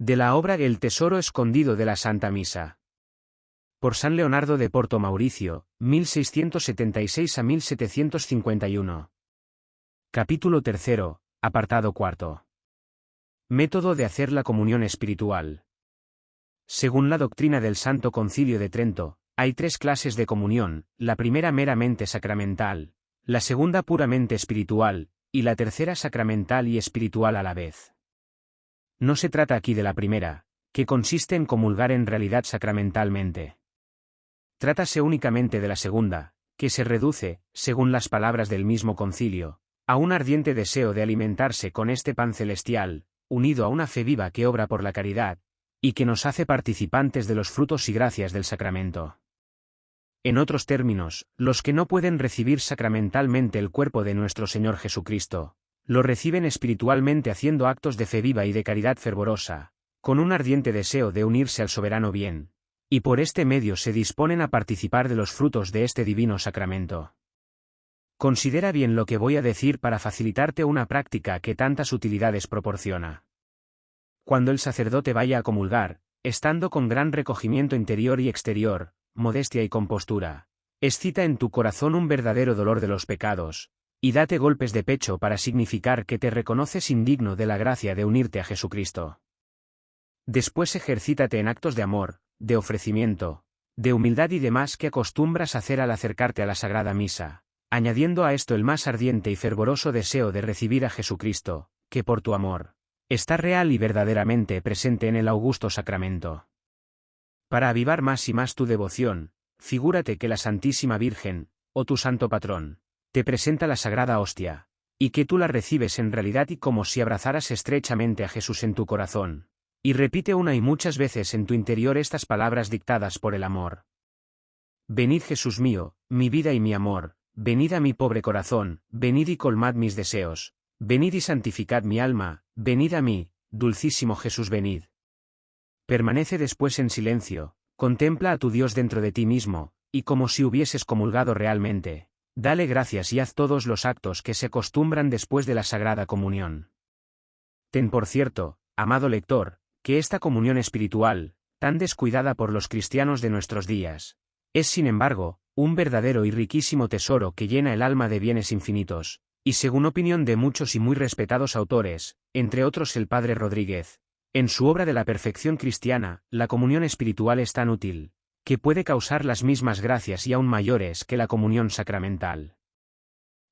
De la obra El tesoro escondido de la Santa Misa. Por San Leonardo de Porto Mauricio, 1676 a 1751. Capítulo tercero, apartado cuarto. Método de hacer la comunión espiritual. Según la doctrina del Santo Concilio de Trento, hay tres clases de comunión, la primera meramente sacramental, la segunda puramente espiritual, y la tercera sacramental y espiritual a la vez. No se trata aquí de la primera, que consiste en comulgar en realidad sacramentalmente. Trátase únicamente de la segunda, que se reduce, según las palabras del mismo concilio, a un ardiente deseo de alimentarse con este pan celestial, unido a una fe viva que obra por la caridad, y que nos hace participantes de los frutos y gracias del sacramento. En otros términos, los que no pueden recibir sacramentalmente el cuerpo de nuestro Señor Jesucristo, lo reciben espiritualmente haciendo actos de fe viva y de caridad fervorosa, con un ardiente deseo de unirse al soberano bien, y por este medio se disponen a participar de los frutos de este divino sacramento. Considera bien lo que voy a decir para facilitarte una práctica que tantas utilidades proporciona. Cuando el sacerdote vaya a comulgar, estando con gran recogimiento interior y exterior, modestia y compostura, excita en tu corazón un verdadero dolor de los pecados, y date golpes de pecho para significar que te reconoces indigno de la gracia de unirte a Jesucristo. Después ejercítate en actos de amor, de ofrecimiento, de humildad y demás que acostumbras hacer al acercarte a la Sagrada Misa, añadiendo a esto el más ardiente y fervoroso deseo de recibir a Jesucristo, que por tu amor, está real y verdaderamente presente en el augusto sacramento. Para avivar más y más tu devoción, figúrate que la Santísima Virgen, o tu santo patrón, te presenta la sagrada hostia, y que tú la recibes en realidad y como si abrazaras estrechamente a Jesús en tu corazón. Y repite una y muchas veces en tu interior estas palabras dictadas por el amor. Venid Jesús mío, mi vida y mi amor, venid a mi pobre corazón, venid y colmad mis deseos, venid y santificad mi alma, venid a mí, dulcísimo Jesús venid. Permanece después en silencio, contempla a tu Dios dentro de ti mismo, y como si hubieses comulgado realmente, Dale gracias y haz todos los actos que se acostumbran después de la Sagrada Comunión. Ten por cierto, amado lector, que esta comunión espiritual, tan descuidada por los cristianos de nuestros días, es sin embargo, un verdadero y riquísimo tesoro que llena el alma de bienes infinitos, y según opinión de muchos y muy respetados autores, entre otros el padre Rodríguez, en su obra de la perfección cristiana, la comunión espiritual es tan útil, que puede causar las mismas gracias y aún mayores que la comunión sacramental.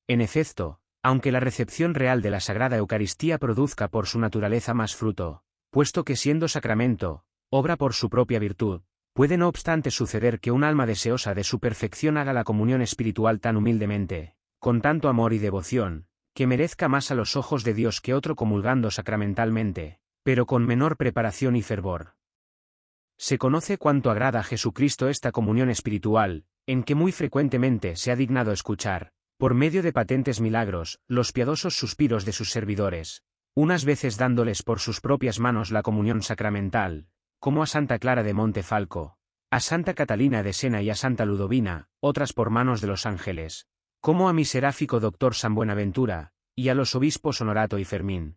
En efecto, aunque la recepción real de la Sagrada Eucaristía produzca por su naturaleza más fruto, puesto que siendo sacramento, obra por su propia virtud, puede no obstante suceder que un alma deseosa de su perfección haga la comunión espiritual tan humildemente, con tanto amor y devoción, que merezca más a los ojos de Dios que otro comulgando sacramentalmente, pero con menor preparación y fervor. Se conoce cuánto agrada a Jesucristo esta comunión espiritual, en que muy frecuentemente se ha dignado escuchar, por medio de patentes milagros, los piadosos suspiros de sus servidores, unas veces dándoles por sus propias manos la comunión sacramental, como a Santa Clara de Montefalco, a Santa Catalina de Sena y a Santa Ludovina, otras por manos de los ángeles, como a mi seráfico doctor San Buenaventura, y a los obispos Honorato y Fermín.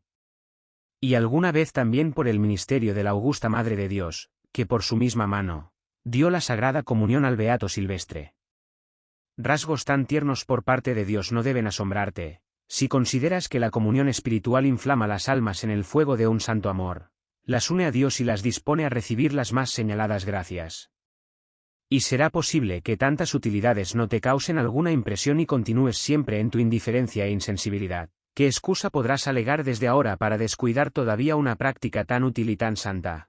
Y alguna vez también por el ministerio de la Augusta Madre de Dios, que por su misma mano, dio la sagrada comunión al Beato Silvestre. Rasgos tan tiernos por parte de Dios no deben asombrarte, si consideras que la comunión espiritual inflama las almas en el fuego de un santo amor, las une a Dios y las dispone a recibir las más señaladas gracias. Y será posible que tantas utilidades no te causen alguna impresión y continúes siempre en tu indiferencia e insensibilidad. ¿Qué excusa podrás alegar desde ahora para descuidar todavía una práctica tan útil y tan santa?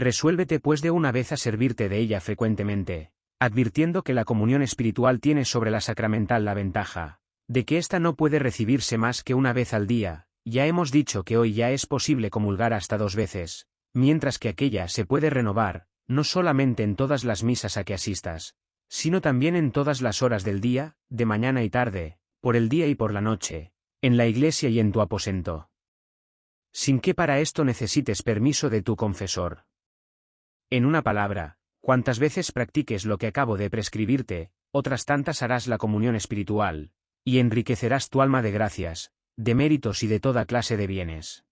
Resuélvete pues de una vez a servirte de ella frecuentemente, advirtiendo que la comunión espiritual tiene sobre la sacramental la ventaja, de que ésta no puede recibirse más que una vez al día, ya hemos dicho que hoy ya es posible comulgar hasta dos veces, mientras que aquella se puede renovar, no solamente en todas las misas a que asistas, sino también en todas las horas del día, de mañana y tarde, por el día y por la noche, en la iglesia y en tu aposento. Sin que para esto necesites permiso de tu confesor. En una palabra, cuantas veces practiques lo que acabo de prescribirte, otras tantas harás la comunión espiritual, y enriquecerás tu alma de gracias, de méritos y de toda clase de bienes.